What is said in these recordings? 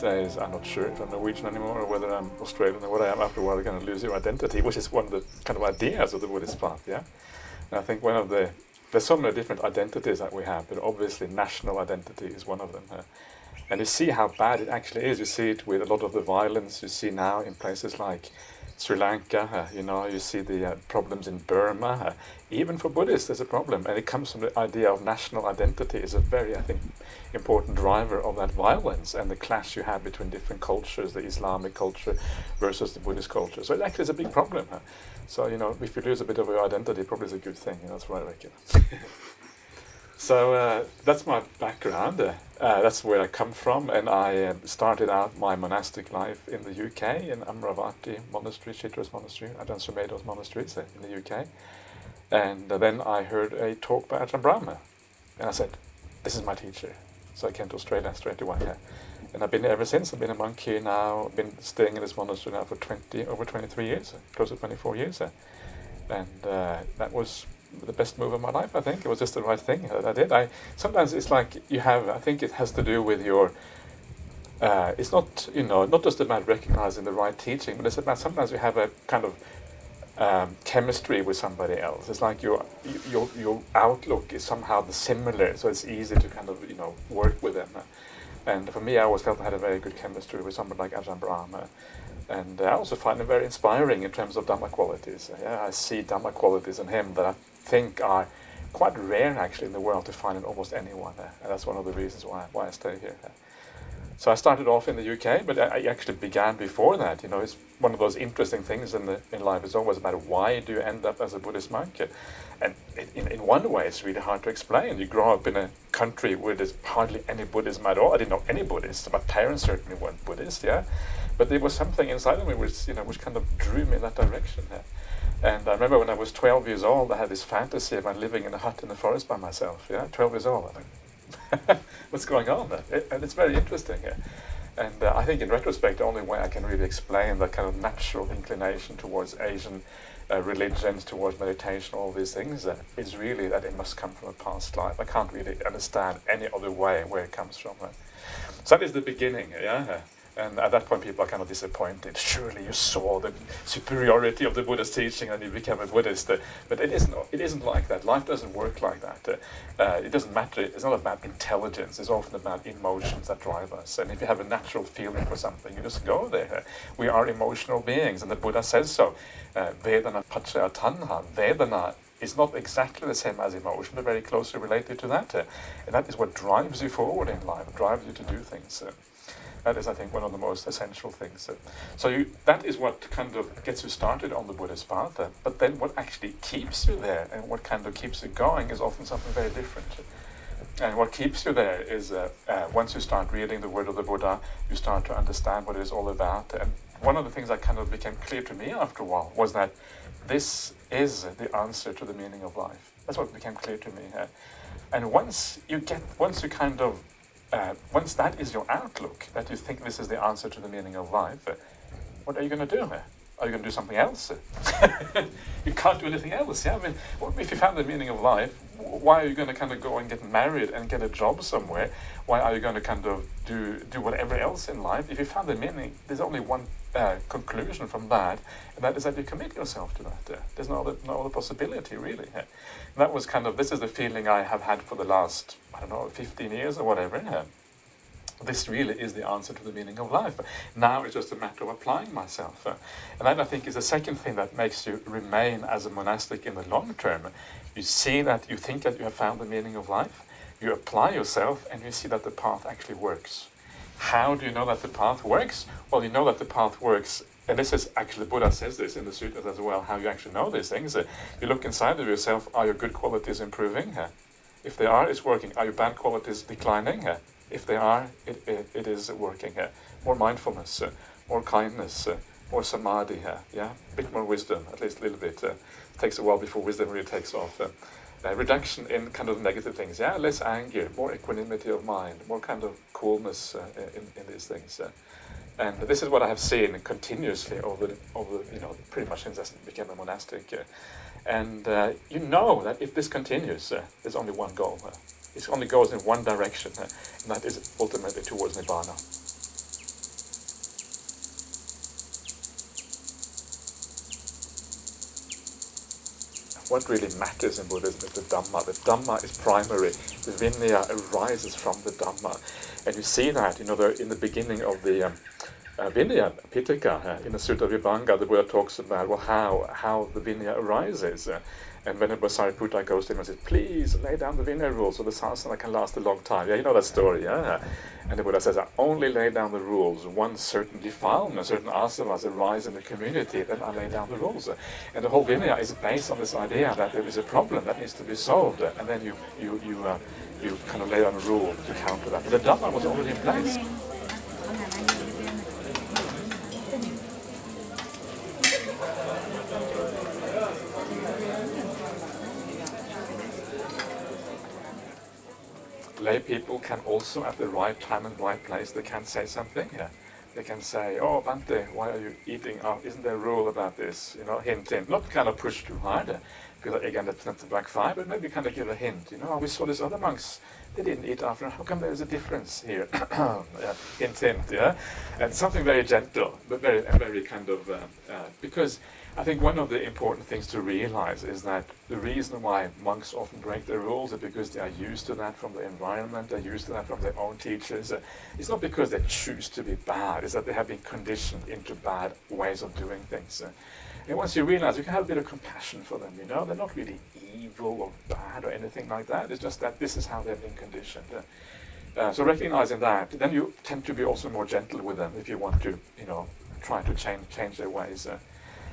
days, I'm not sure if I'm Norwegian anymore or whether I'm Australian or what I am. After a while, you're going to lose your identity, which is one of the kind of ideas of the Buddhist path, yeah. And I think one of the there's so many different identities that we have, but obviously national identity is one of them. Uh, and you see how bad it actually is. You see it with a lot of the violence you see now in places like Sri Lanka, uh, you know, you see the uh, problems in Burma. Uh, even for Buddhists, there's a problem, and it comes from the idea of national identity is a very, I think, important driver of that violence and the clash you have between different cultures, the Islamic culture versus the Buddhist culture. So it actually is a big problem. So, you know, if you lose a bit of your identity, probably is a good thing. You know, that's what I reckon. so uh, that's my background. Uh, uh, that's where I come from, and I uh, started out my monastic life in the UK in Amaravati Monastery, Chithurst Monastery, Ajahn Sumedho's monasteries uh, in the UK. And uh, then I heard a talk by Ajahn Brahm, and I said, "This is my teacher." So I came to Australia straight away. Yeah. And I've been here ever since. I've been a monk here now. I've been staying in this monastery now for 20, over 23 years, close to 24 years. And that was the best move of my life, I think. It was just the right thing that I did. I Sometimes it's like you have, I think it has to do with your, uh, it's not, you know, not just about recognizing the right teaching, but it's about sometimes you have a kind of um, chemistry with somebody else. It's like your, your, your outlook is somehow similar, so it's easy to kind of, you know, work with them. And for me, I always felt I had a very good chemistry with somebody like Ajahn Brahm. And I also find him very inspiring in terms of Dhamma qualities. Yeah, I see Dhamma qualities in him that I think are quite rare actually in the world to find in almost anyone. And that's one of the reasons why, why I stay here. So I started off in the UK, but I actually began before that. You know, it's one of those interesting things in the in life. It's always about why do you end up as a Buddhist monk? And in, in one way, it's really hard to explain. You grow up in a country where there's hardly any Buddhism at all. I didn't know any Buddhists. My parents certainly weren't Buddhist, yeah. But there was something inside of me which, you know, which kind of drew me in that direction. Yeah. And I remember when I was 12 years old, I had this fantasy about living in a hut in the forest by myself. Yeah, 12 years old. I think, what's going on there? and it's very interesting. Yeah? And uh, I think in retrospect, the only way I can really explain that kind of natural inclination towards Asian uh, religions, towards meditation, all these things, uh, is really that it must come from a past life. I can't really understand any other way where it comes from. So that is the beginning, yeah? And at that point, people are kind of disappointed. Surely you saw the superiority of the Buddha's teaching and you became a Buddhist. But it isn't, it isn't like that. Life doesn't work like that. Uh, it doesn't matter. It's not about intelligence. It's often about emotions that drive us. And if you have a natural feeling for something, you just go there. We are emotional beings, and the Buddha says so. Uh, Vedana paccaya tanha. Vedana is not exactly the same as emotion, but very closely related to that. Uh, and that is what drives you forward in life, drives you to do things. Uh, that is, I think, one of the most essential things. So you, that is what kind of gets you started on the Buddhist path. Uh, but then what actually keeps you there and what kind of keeps you going is often something very different. And what keeps you there is uh, uh, once you start reading the word of the Buddha, you start to understand what it is all about. And one of the things that kind of became clear to me after a while was that this is the answer to the meaning of life. That's what became clear to me. Uh, and once you get, once you kind of uh, once that is your outlook, that you think this is the answer to the meaning of life, uh, what are you going to do? Are you going to do something else? you can't do anything else. Yeah, I mean, if you found the meaning of life, why are you going to kind of go and get married and get a job somewhere? Why are you going to kind of do do whatever else in life? If you found the meaning, there's only one uh, conclusion from that, and that is that you commit yourself to that. Uh, there's no other, no other possibility, really. Uh, that was kind of, this is the feeling I have had for the last, I don't know, 15 years or whatever. Uh, this really is the answer to the meaning of life. Now it's just a matter of applying myself. And that I think is the second thing that makes you remain as a monastic in the long term. You see that you think that you have found the meaning of life, you apply yourself and you see that the path actually works. How do you know that the path works? Well, you know that the path works, and this is actually, Buddha says this in the sutras as well, how you actually know these things. You look inside of yourself, are your good qualities improving? If they are, it's working. Are your bad qualities declining? Uh, if they are, it, it, it is working. more mindfulness, more kindness, more samadhi, yeah, a bit more wisdom, at least a little bit. it takes a while before wisdom really takes off. uh, reduction in kind of negative things. Yeah, less anger, more equanimity of mind, more kind of coolness uh, in, in these things. Uh, and this is what I have seen continuously over, over you know, pretty much since I became a monastic. Uh, and uh, you know that if this continues, uh, there's only one goal. It only goes in one direction, and that is ultimately towards Nibbana. what really matters in Buddhism is the Dhamma. The Dhamma is primary. The Vinaya arises from the Dhamma. And you see that, you know, the, in the beginning of the um, uh, Vinaya Pitaka, uh, in the Sutta Vibhanga, the Buddha talks about, well, how, how the Vinaya arises. Uh, and when Venerable Sariputta goes to him and says, please lay down the Vinaya rules so the sasana can last a long time. Yeah, you know that story, yeah? And the Buddha says, I only lay down the rules. One certain defilement, certain asavas arise in the community, then I lay down the rules. And the whole Vinaya is based on this idea that there is a problem that needs to be solved. And then you, you, you, uh, you kind of lay down a rule to counter that. But the Dhamma was already in place. Lay people can also, at the right time and right place, they can say something. Yeah. They can say, oh, Bhante, why are you eating out? Isn't there a rule about this? You know, hint, hint. Not kind of push too hard, because again, that's not the backfire, but maybe kind of give a hint. You know, we saw these other monks, they didn't eat after. How come there's a difference here? yeah, hint, hint, yeah? And something very gentle, but very, very kind of, uh, uh, because I think one of the important things to realize is that the reason why monks often break their rules is because they are used to that from the environment, they're used to that from their own teachers. It's not because they choose to be bad, it's that they have been conditioned into bad ways of doing things. And once you realize, you can have a bit of compassion for them, you know, they're not really evil or bad or anything like that, it's just that this is how they've been conditioned. Uh, so recognizing that, then you tend to be also more gentle with them if you want to, you know, try to change change their ways. Uh,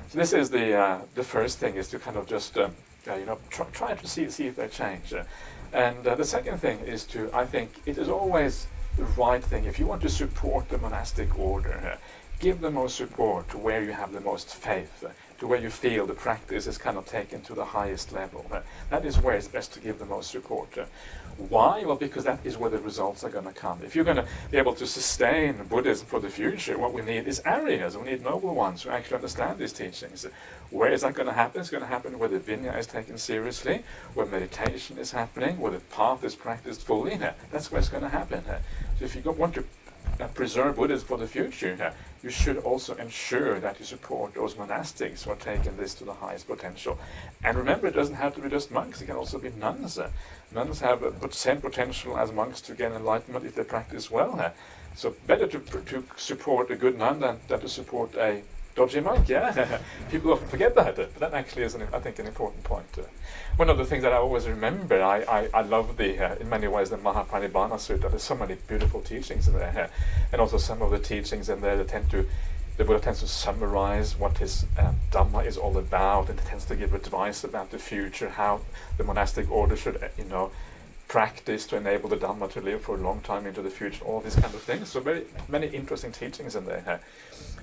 so this is the uh, the first thing is to kind of just um, uh, you know try, try to see see if they change, uh, and uh, the second thing is to I think it is always the right thing if you want to support the monastic order, uh, give the most support where you have the most faith, to where you feel the practice is kind of taken to the highest level. that is where it's best to give the most support. Why? Well, because that is where the results are going to come. If you're going to be able to sustain Buddhism for the future, what we need is Aryas. We need noble ones who actually understand these teachings. Where is that going to happen? It's going to happen where the Vinaya is taken seriously, where meditation is happening, where the path is practiced fully. That's where it's going to happen. So if you want to uh, preserve Buddhism for the future, you should also ensure that you support those monastics who are taking this to the highest potential. And remember, it doesn't have to be just monks, it can also be nuns. Nuns have the same potential as monks to gain enlightenment if they practice well. So better to, to support a good nun than, than to support a dodgy monk, yeah? People often forget that, but that actually is, an, I think, an important point. One of the things that I always remember, I, I, I love the, uh, in many ways, the Mahaparinibbana Sutta. There's so many beautiful teachings in there, and also some of the teachings in there that tend to the Buddha tends to summarize what his um, Dhamma is all about and tends to give advice about the future, how the monastic order should, uh, you know, practice to enable the Dhamma to live for a long time into the future, all these kind of things. So very many interesting teachings in there.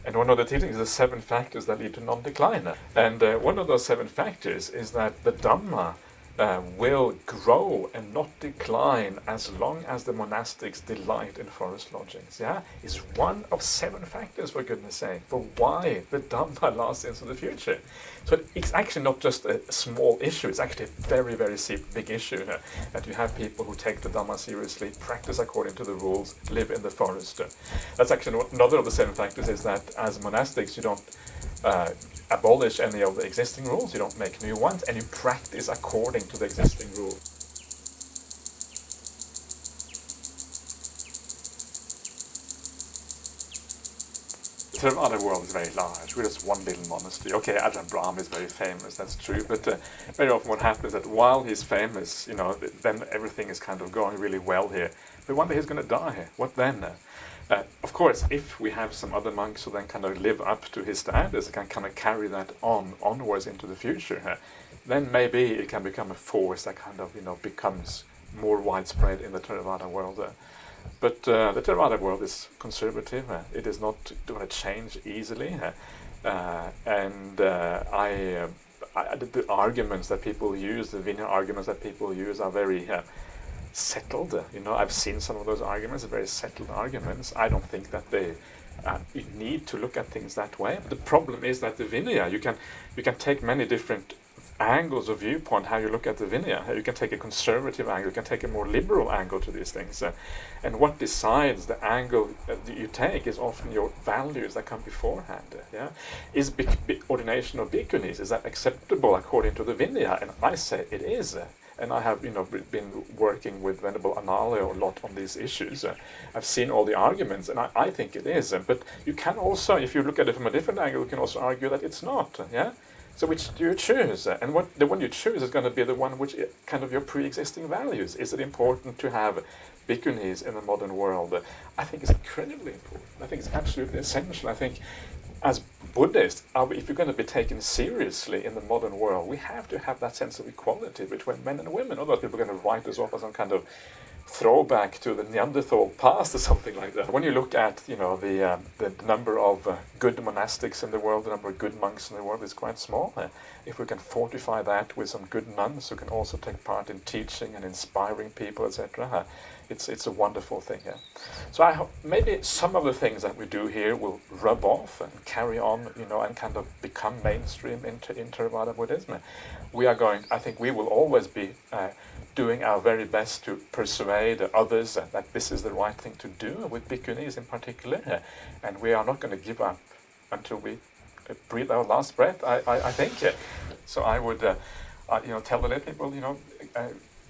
And one of the teachings is the seven factors that lead to non-decline. And uh, one of those seven factors is that the Dhamma uh, will grow and not decline as long as the monastics delight in forest lodgings. Yeah, is one of seven factors, for goodness sake, for why the Dhamma lasts into the future. So it's actually not just a small issue, it's actually a very, very big issue uh, that you have people who take the Dhamma seriously, practice according to the rules, live in the forest. That's actually another of the seven factors is that as monastics you don't uh, abolish any of the existing rules, you don't make new ones, and you practice according to the existing rules. The other world is very large. We're just one little monastery. Okay, Ajahn Brahm is very famous, that's true, but uh, very often what happens is that while he's famous, you know, then everything is kind of going really well here. But one day he's going to die. Here. What then? Uh, of course, if we have some other monks who then kind of live up to his standards, can kind of carry that on onwards into the future, uh, then maybe it can become a force that kind of you know becomes more widespread in the Theravada world. Uh. But uh, the Theravada world is conservative. Uh, it is not going to change easily, uh, and I I, the, arguments that people use, the Vinaya arguments that people use, are very uh, settled. You know, I've seen some of those arguments, very settled arguments. I don't think that they uh, you need to look at things that way. But the problem is that the Vinaya, you can you can take many different angles of viewpoint how you look at the Vinaya. You can take a conservative angle, you can take a more liberal angle to these things. Uh, and what decides the angle that you take is often your values that come beforehand. Uh, yeah, Is ordination of bhikkhunis, is that acceptable according to the Vinaya? And I say it is. And I have you know been working with Venerable Analayo a lot on these issues. I've seen all the arguments, and I, I think it is. But you can also, if you look at it from a different angle, you can also argue that it's not. Yeah. So which do you choose? And what the one you choose is going to be the one which eh, kind of your pre-existing values. Is it important to have bhikkhunis in the modern world? I think it's incredibly important. I think it's absolutely essential. I think as Buddhists, if you're going to be taken seriously in the modern world, we have to have that sense of equality between men and women. Otherwise people are going to write us off as some kind of throwback to the Neanderthal past or something like that. When you look at you know the uh, the number of uh, good monastics in the world, the number of good monks in the world is quite small. Uh, if we can fortify that with some good nuns who can also take part in teaching and inspiring people, etc., it's it's a wonderful thing. Yeah. So I hope maybe some of the things that we do here will rub off and carry on, you know, and kind of become mainstream into into Theravada Buddhism. We are going. I think we will always be uh, doing our very best to persuade others that this is the right thing to do, with bhikkhunis in particular, and we are not going to give up until we breathe our last breath, I, I, I think. So I would, uh, uh, you know, tell the lay people, you know, uh,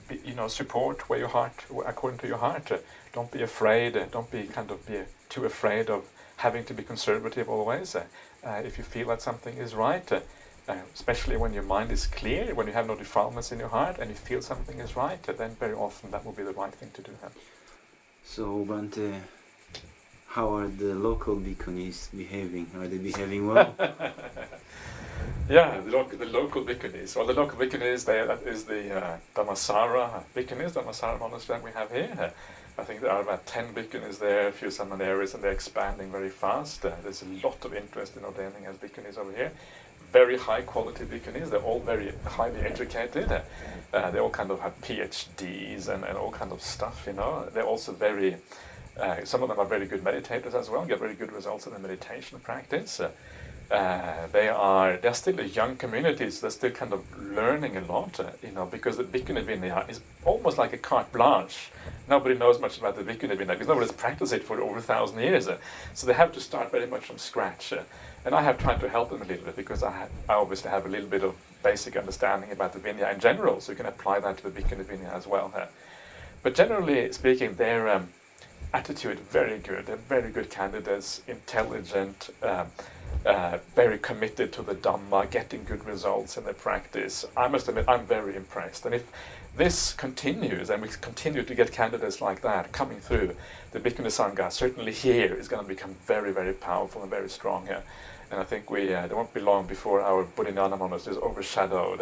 you know, support where your heart, according to your heart. Uh, don't be afraid, uh, don't be kind of be too afraid of having to be conservative always. Uh, uh if you feel that something is right, uh, especially when your mind is clear, when you have no defilements in your heart and you feel something is right, then very often that will be the right thing to do. So, Bhante, how are the local bhikkhunis behaving? Are they behaving well? yeah, the, lo the local bhikkhunis. Well, the local bhikkhunis, they, that is the uh, Dhammasara bhikkhunis, Dhammasara monastery that we have here. I think there are about 10 bhikkhunis there, a few samaneris, and they're expanding very fast. Uh, there's a lot of interest in ordaining as bhikkhunis over here very high quality bhikkhunis. They're all very highly educated. Uh, they all kind of have PhDs and, and all kind of stuff, you know. They're also very, uh, some of them are very good meditators as well, get very good results in the meditation practice. Uh, they are they're still a young community, so they're still kind of learning a lot, uh, you know, because the Bhikkhuni Vinaya is almost like a carte blanche. Nobody knows much about the Bhikkhuni Vinaya because nobody's practiced it for over a thousand years. Uh, so they have to start very much from scratch. Uh, and I have tried to help them a little bit because I, I obviously have a little bit of basic understanding about the Vinaya in general, so you can apply that to the Bhikkhuni Vinaya as well. Uh, but generally speaking, their um, attitude very good. They're very good candidates, intelligent, um, uh, very committed to the Dhamma, getting good results in their practice. I must admit, I'm very impressed. And if this continues, and we continue to get candidates like that coming through, the Bhikkhuni Sangha, certainly here, is going to become very, very powerful and very strong. Uh, and I think we uh, it won't be long before our Bodhinyana monastery is overshadowed.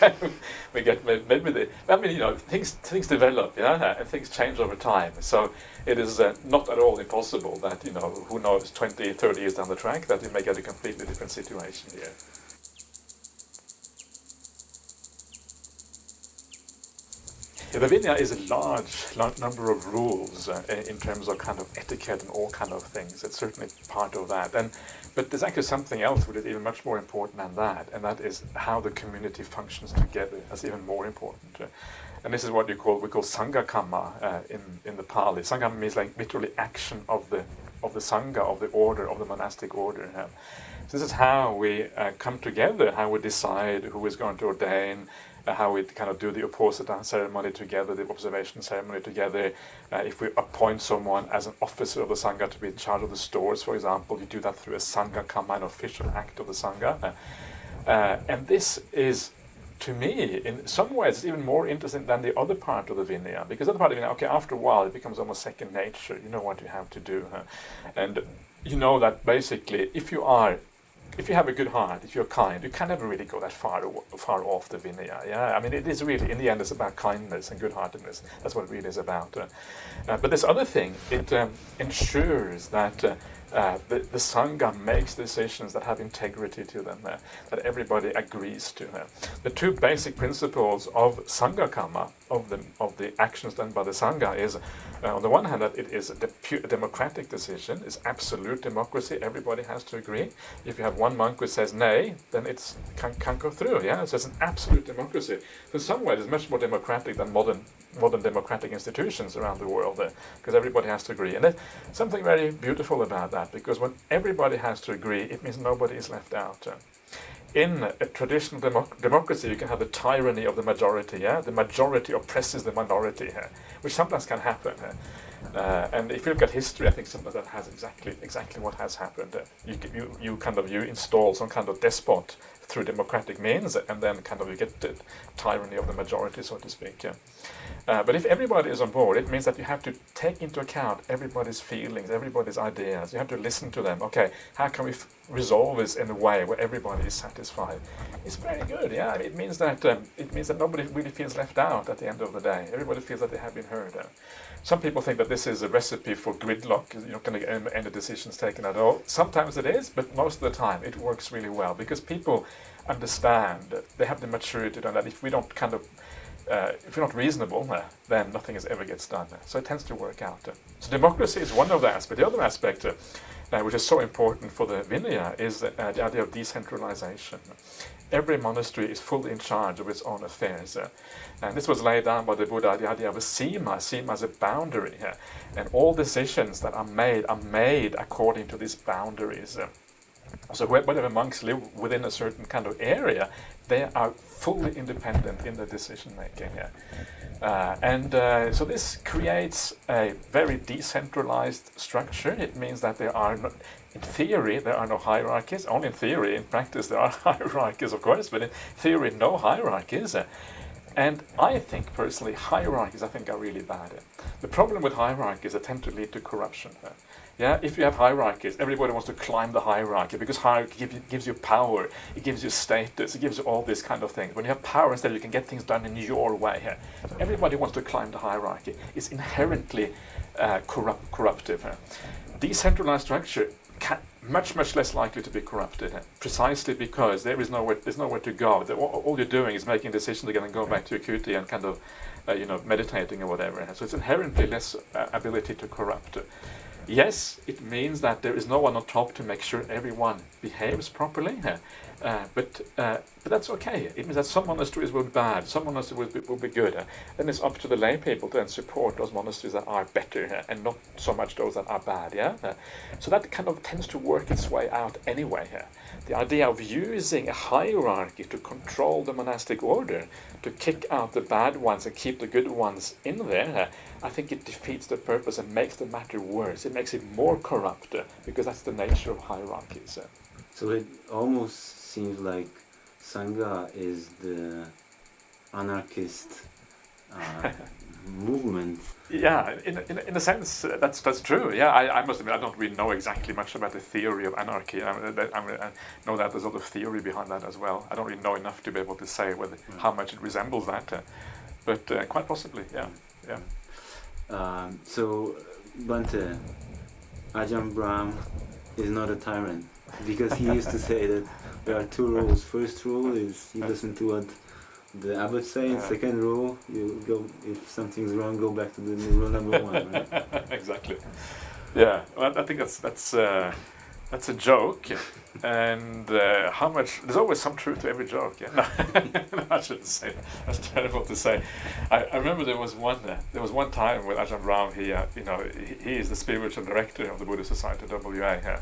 we get maybe the I mean you know things things develop yeah and things change over time. So it is uh, not at all impossible that you know who knows 20, 30 years down the track that we may get a completely different situation here. The Vinaya is a large, large number of rules uh, in terms of kind of etiquette and all kind of things. It's certainly part of that. And but there's actually something else which is even much more important than that, and that is how the community functions together. That's even more important. And this is what you call we call sangha kamma uh, in in the Pali. Sangha means like literally action of the of the sangha of the order of the monastic order. So this is how we uh, come together, how we decide who is going to ordain, uh, how we kind of do the uposatha ceremony together, the observation ceremony together. Uh, if we appoint someone as an officer of the Sangha to be in charge of the stores, for example, you do that through a Sangha Kamma, an official act of the Sangha. Uh, and this is, to me, in some ways, even more interesting than the other part of the Vinaya. Because the other part of the Vinaya, okay, after a while, it becomes almost second nature. You know what you have to do. And you know that basically, if you are if you have a good heart, if you're kind, you can never really go that far far off the Vinaya. Yeah, I mean, it is really in the end, it's about kindness and good-heartedness. That's what it really is about. Uh, uh, but this other thing, it um, ensures that uh, uh, the, the Sangha makes decisions that have integrity to them, uh, that everybody agrees to. The two basic principles of Sangha Kamma, of the, of the actions done by the Sangha, is uh, on the one hand that it is a, de democratic decision, it's absolute democracy, everybody has to agree. If you have one monk who says nay, then it can, can't go through, yeah? So it's an absolute democracy. So in some ways it's much more democratic than modern modern democratic institutions around the world because everybody has to agree. And there's something very beautiful about that because when everybody has to agree, it means nobody is left out. Uh. In a traditional democ democracy, you can have the tyranny of the majority. Yeah, the majority oppresses the minority, uh, which sometimes can happen. Uh, uh, and if you look at history, I think sometimes that has exactly exactly what has happened. Uh, you, you you kind of you install some kind of despot through democratic means, and then kind of you get the tyranny of the majority, so to speak. Yeah. Uh, but if everybody is on board, it means that you have to take into account everybody's feelings, everybody's ideas. You have to listen to them. Okay, how can we resolve this in a way where everybody is satisfied? It's very good. Yeah, it means that um, it means that nobody really feels left out at the end of the day. Everybody feels that they have been heard. Uh, some people think that this is a recipe for gridlock. You're not going to get any decisions taken at all. Sometimes it is, but most of the time it works really well because people understand. That they have the maturity to know that if we don't kind of uh, if you're not reasonable, uh, then nothing is ever gets done. So it tends to work out. Uh. So democracy is one of the aspects. The other aspect, uh, uh, which is so important for the Vinaya, is the idea of decentralization. Every monastery is fully in charge of its own affairs. and this was laid down by the Buddha, the idea of a sima, sima as a boundary. and all decisions that are made are made according to these boundaries. So whatever monks live within a certain kind of area, they are fully independent in their decision making. Uh, and uh, so this creates a very decentralized structure. It means that there are, no, in theory, there are no hierarchies. Only in theory. In practice, there are hierarchies, of course, but in theory, no hierarchies. And I think, personally, hierarchies, I think, are really bad. The problem with hierarchies, they tend to lead to corruption. Yeah, if you have hierarchies, everybody wants to climb the hierarchy because hierarchy give you, gives you power, it gives you status, it gives you all these kind of things. When you have power instead, you can get things done in your way. Yeah. Everybody wants to climb the hierarchy. It's inherently uh, corrupt, corruptive. Decentralized structure can, much much less likely to be corrupted, precisely because there is nowhere there's nowhere to go. The, all, all, you're doing is making decisions again and going back to your kuti and kind of uh, you know meditating or whatever. So it's inherently less uh, ability to corrupt. Yes, it means that there is no one on top to make sure everyone behaves properly, uh, but uh, but that's okay. It means that some monasteries will be bad, some monasteries will be, will be good. Uh, then it's up to the lay people to then support those monasteries that are better and not so much those that are bad. Yeah, so that kind of tends to work its way out anyway. The idea of using a hierarchy to control the monastic order, to kick out the bad ones and keep the good ones in there, I think it defeats the purpose and makes the matter worse. It makes it more corrupt because that's the nature of hierarchies. So it almost seems like Sangha is the anarchist uh, movement. Yeah, in, in, in a sense, uh, that's that's true. Yeah, I, I must admit, I don't really know exactly much about the theory of anarchy. I, I, I know that there's a lot of theory behind that as well. I don't really know enough to be able to say whether mm. how much it resembles that, uh, but uh, quite possibly, yeah, yeah. Um, so, Bhante, Ajahn Brahm is not a tyrant because he used to say that there are two rules. First rule is you listen to what the abbot say, and second rule, you go if something's wrong, go back to the rule number one. Right? exactly. Yeah, well, I think that's that's uh, that's a joke, and uh, how much? There's always some truth to every joke. Yeah, no, I shouldn't say that. That's terrible to say. I, I remember there was one uh, there was one time with Ajahn Brahm. He, uh, you know, he, he, is the spiritual director of the Buddhist Society WA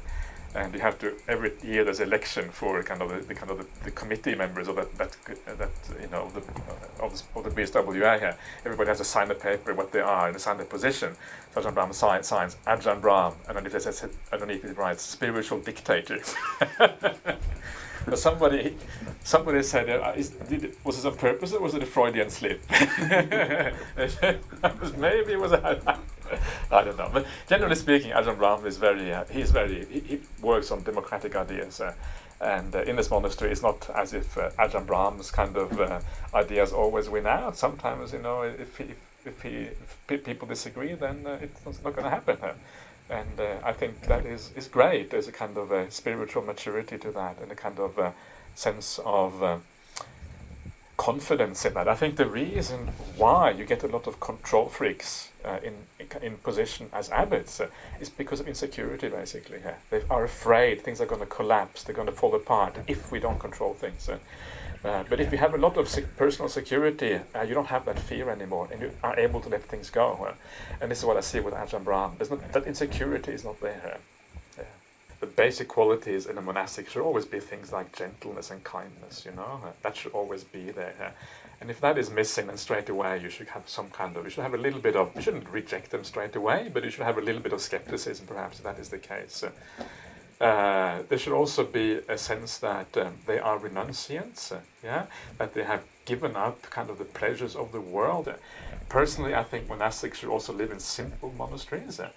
and you have to every year there's election for kind of the, the kind of the, the, committee members of that that that you know the of the, of the BSWA here. Everybody has to sign a paper what they are and sign their position. So Ajahn Brahm signs, signs Ajahn Brahm, and underneath it says underneath it writes spiritual dictator. but somebody somebody said, uh, is, did, was this on purpose or was it a Freudian slip? Maybe it was a, I don't know. But generally speaking, Ajahn Brahm is very, uh, he's very, he, he, works on democratic ideas. Uh, and uh, in this monastery, it's not as if uh, Ajahn Brahm's kind of uh, ideas always win out. Sometimes, you know, if, if, he, if people disagree, then it's not going to happen. and uh, I think that is, is great. There's a kind of a spiritual maturity to that and a kind of sense of uh, confidence in that. I think the reason why you get a lot of control freaks uh, in, in position as abbots uh, is because of insecurity basically. Yeah. They are afraid things are going to collapse, they're going to fall apart if we don't control things. Uh, uh, but if you have a lot of sec personal security, uh, you don't have that fear anymore, and you are able to let things go. Uh, and this is what I see with Ajahn Brahm. Not, that insecurity is not there. The basic qualities in a monastic should always be things like gentleness and kindness, you know, that should always be there. And if that is missing, then straight away you should have some kind of, you should have a little bit of, you shouldn't reject them straight away, but you should have a little bit of skepticism perhaps if that is the case. Uh, there should also be a sense that um, they are renunciants, uh, yeah, that they have given up kind of the pleasures of the world. Uh, personally, I think monastics should also live in simple monasteries, uh,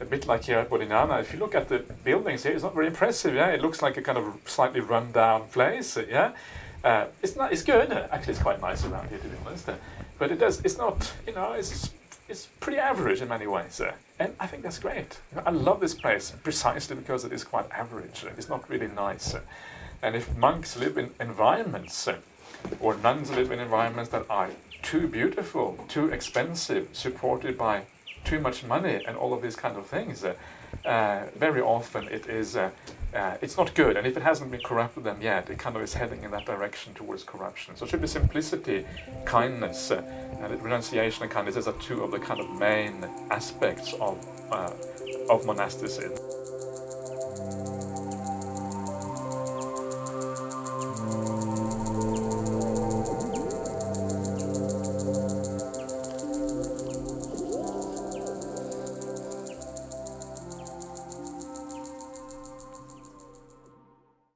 a bit like here at Bodhinyana. If you look at the buildings here, it's not very impressive, yeah. It looks like a kind of slightly run-down place, uh, yeah. It's not. It's good. Actually, it's quite nice around here, to be honest. but it does. It's not. You know, it's it's pretty average in many ways. And I think that's great. I love this place precisely because it is quite average. It's not really nice. And if monks live in environments, or nuns live in environments that are too beautiful, too expensive, supported by too much money and all of these kind of things, uh, very often it is uh, uh, it's not good. And if it hasn't been corrupted them yet, it kind of is heading in that direction towards corruption. So it should be simplicity, kindness, uh, and renunciation and kindness. These are two of the kind of main aspects of uh, of monasticism.